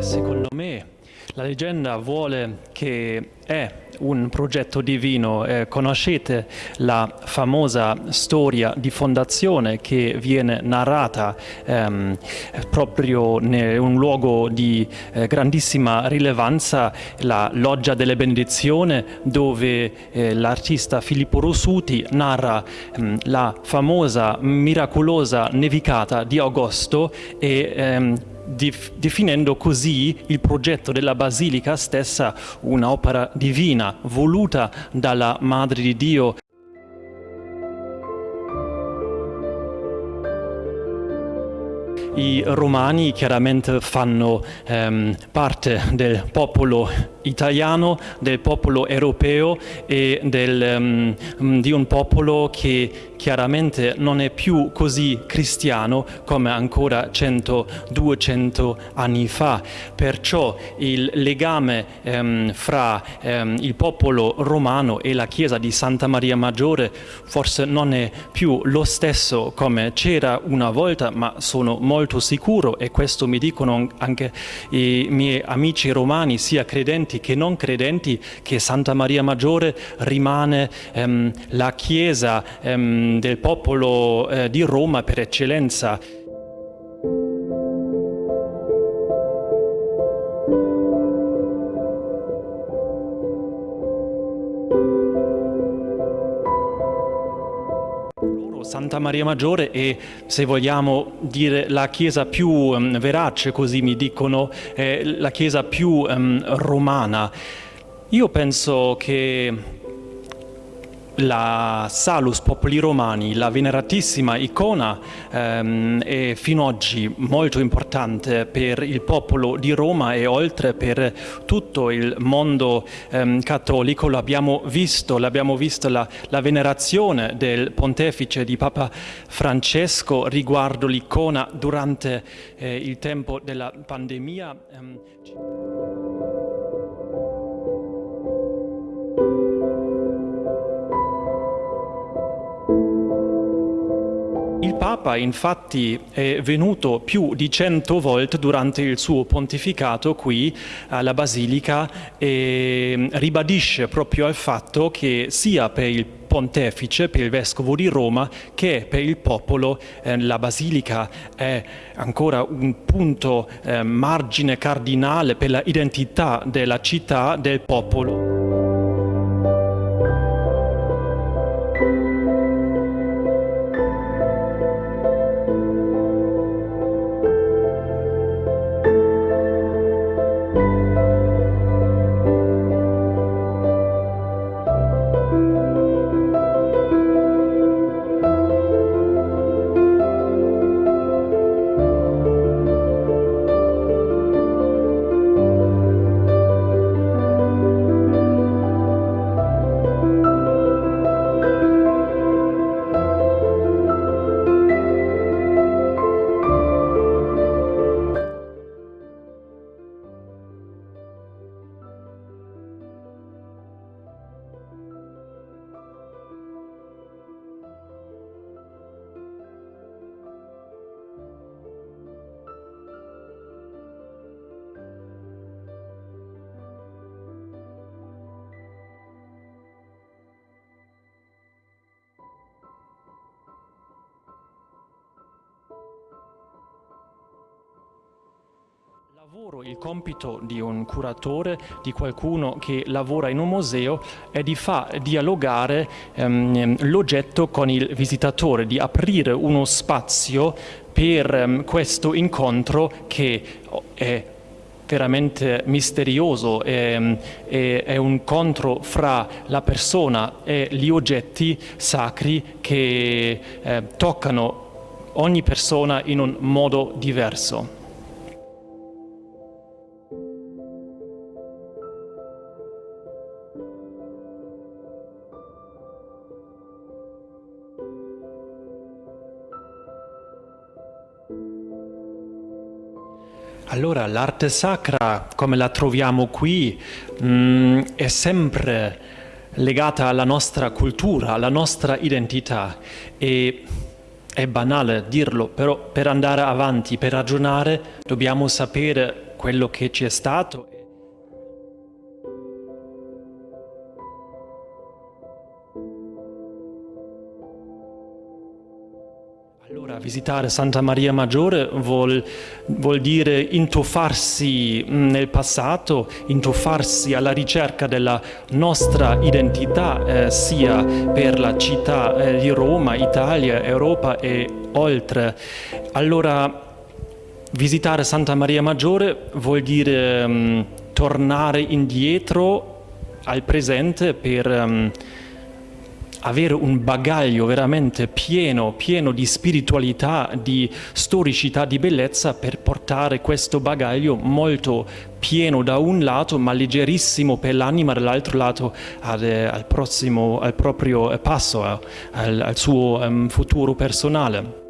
Secondo me la leggenda vuole che è un progetto divino. Eh, conoscete la famosa storia di fondazione che viene narrata ehm, proprio in un luogo di eh, grandissima rilevanza, la Loggia delle Benedizioni, dove eh, l'artista Filippo Rossuti narra ehm, la famosa miracolosa nevicata di agosto e ehm, definendo così il progetto della Basilica stessa un'opera divina, voluta dalla Madre di Dio. I romani chiaramente fanno ehm, parte del popolo italiano, del popolo europeo e del, um, di un popolo che chiaramente non è più così cristiano come ancora 100-200 anni fa. Perciò il legame um, fra um, il popolo romano e la chiesa di Santa Maria Maggiore forse non è più lo stesso come c'era una volta, ma sono molto sicuro e questo mi dicono anche i miei amici romani, sia credenti credenti che non credenti che Santa Maria Maggiore rimane ehm, la chiesa ehm, del popolo eh, di Roma per eccellenza. Santa Maria Maggiore è, se vogliamo dire, la chiesa più um, verace, così mi dicono, la chiesa più um, romana. Io penso che la Salus Popoli Romani, la veneratissima icona, ehm, è fino ad oggi molto importante per il popolo di Roma e oltre per tutto il mondo ehm, cattolico. L'abbiamo visto, l'abbiamo visto la, la, venerazione del pontefice di Papa Francesco riguardo l'icona durante eh, il tempo della pandemia. Ehm, Papa infatti è venuto più di cento volte durante il suo pontificato qui alla Basilica e mm, ribadisce proprio il fatto che sia per il pontefice, per il vescovo di Roma, che per il popolo eh, la Basilica è ancora un punto eh, margine cardinale per l'identità della città, del popolo. Lavoro, il compito di un curatore, di qualcuno che lavora in un museo, è di far dialogare ehm, l'oggetto con il visitatore, di aprire uno spazio per ehm, questo incontro che è veramente misterioso, è, è, è, un incontro fra la persona e gli oggetti sacri che eh, toccano ogni persona in un modo diverso. Allora, l'arte sacra, come la troviamo qui, mh, mm, è sempre legata alla nostra cultura, alla nostra identità. E è banale dirlo, però per andare avanti, per ragionare, dobbiamo sapere quello che ci è stato visitare Santa Maria Maggiore vuol, vuol, dire intuffarsi nel passato, intuffarsi alla ricerca della nostra identità, eh, sia per la città eh, di Roma, Italia, Europa e oltre. Allora, visitare Santa Maria Maggiore vuol dire um, tornare indietro al presente per... Um, avere un bagaglio veramente pieno, pieno di spiritualità, di storicità, di bellezza per portare questo bagaglio molto pieno da un lato ma leggerissimo per l'anima dall'altro lato al, al, prossimo, al proprio passo, al, al suo um, futuro personale.